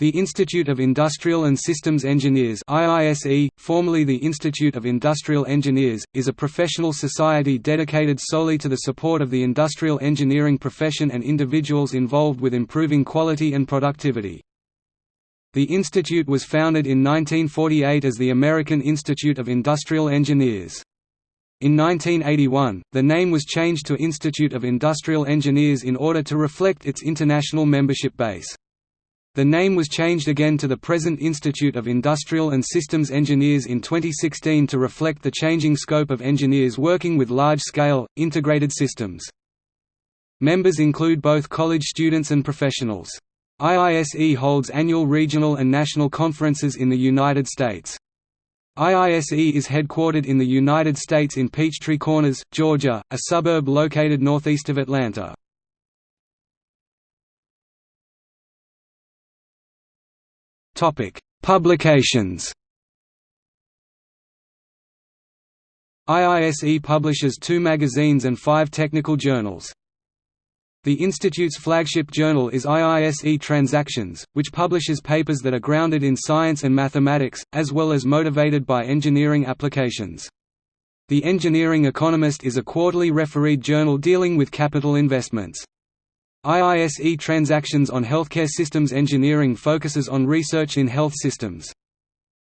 The Institute of Industrial and Systems Engineers IISE, formerly the Institute of Industrial Engineers, is a professional society dedicated solely to the support of the industrial engineering profession and individuals involved with improving quality and productivity. The institute was founded in 1948 as the American Institute of Industrial Engineers. In 1981, the name was changed to Institute of Industrial Engineers in order to reflect its international membership base. The name was changed again to the present Institute of Industrial and Systems Engineers in 2016 to reflect the changing scope of engineers working with large-scale, integrated systems. Members include both college students and professionals. IISE holds annual regional and national conferences in the United States. IISE is headquartered in the United States in Peachtree Corners, Georgia, a suburb located northeast of Atlanta. Topic: Publications. IISE publishes two magazines and five technical journals. The Institute's flagship journal is IISE Transactions, which publishes papers that are grounded in science and mathematics, as well as motivated by engineering applications. The Engineering Economist is a quarterly refereed journal dealing with capital investments. IISE Transactions on Healthcare Systems Engineering focuses on research in health systems.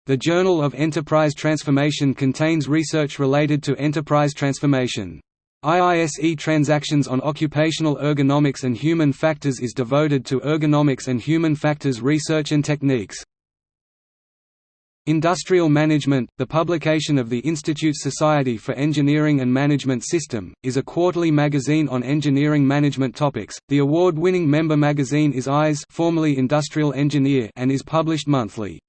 The Journal of Enterprise Transformation contains research related to enterprise transformation. IISE Transactions on Occupational Ergonomics and Human Factors is devoted to ergonomics and human factors research and techniques. Industrial Management, the publication of the Institute Society for Engineering and Management System, is a quarterly magazine on engineering management topics. The award-winning member magazine is IES, formerly Industrial Engineer, and is published monthly.